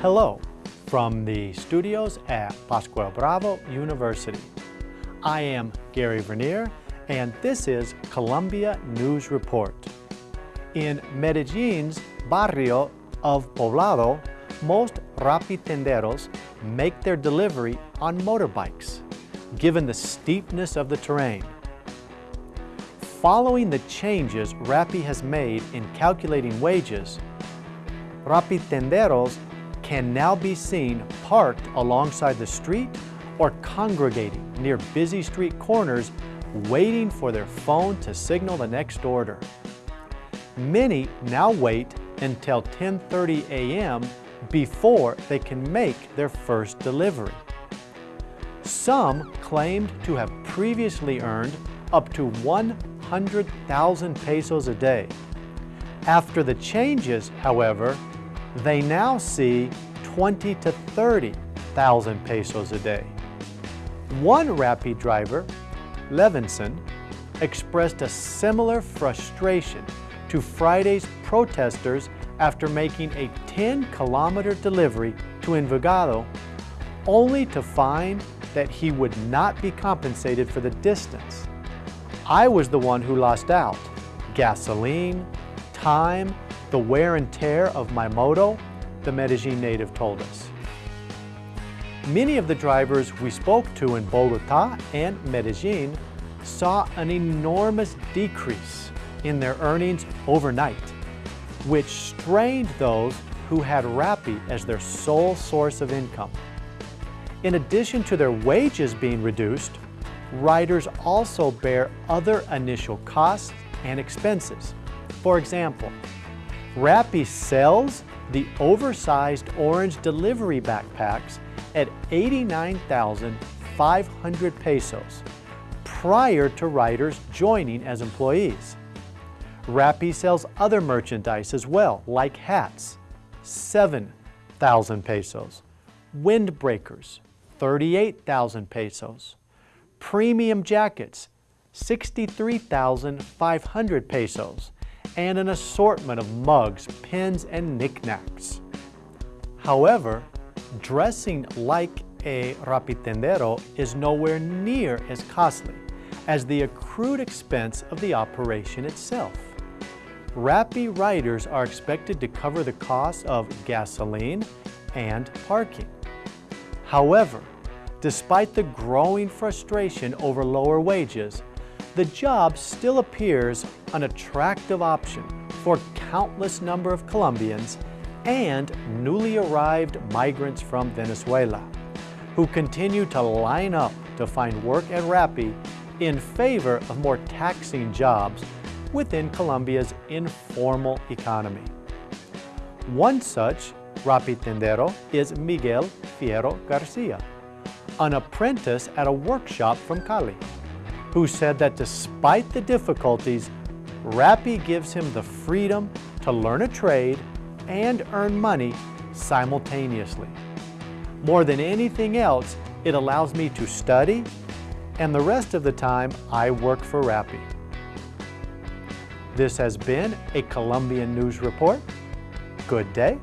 Hello from the studios at Pascual Bravo University. I am Gary Vernier and this is Colombia News Report. In Medellin's barrio of Poblado, most Rappitenderos make their delivery on motorbikes, given the steepness of the terrain. Following the changes Rappi has made in calculating wages, Rappitenderos can now be seen parked alongside the street or congregating near busy street corners waiting for their phone to signal the next order. Many now wait until 10.30 a.m. before they can make their first delivery. Some claimed to have previously earned up to 100,000 pesos a day. After the changes, however, they now see 20 to 30,000 pesos a day. One Rappi driver, Levinson, expressed a similar frustration to Friday's protesters after making a 10-kilometer delivery to Envigado, only to find that he would not be compensated for the distance. I was the one who lost out. Gasoline, time, the wear and tear of my moto, the Medellin native told us. Many of the drivers we spoke to in Bogota and Medellin saw an enormous decrease in their earnings overnight, which strained those who had Rappi as their sole source of income. In addition to their wages being reduced, riders also bear other initial costs and expenses. For example, Rappi sells the oversized orange delivery backpacks at 89,500 pesos prior to riders joining as employees. Rappi sells other merchandise as well, like hats, 7,000 pesos, windbreakers, 38,000 pesos, premium jackets, 63,500 pesos, and an assortment of mugs, pens, and knickknacks. However, dressing like a rappitendero is nowhere near as costly as the accrued expense of the operation itself. Rappi riders are expected to cover the cost of gasoline and parking. However, despite the growing frustration over lower wages, the job still appears an attractive option for countless number of Colombians and newly arrived migrants from Venezuela who continue to line up to find work at Rappi in favor of more taxing jobs within Colombia's informal economy. One such Rappitendero is Miguel Fierro Garcia, an apprentice at a workshop from Cali who said that despite the difficulties, Rappi gives him the freedom to learn a trade and earn money simultaneously. More than anything else, it allows me to study, and the rest of the time I work for Rappi. This has been a Colombian News Report. Good day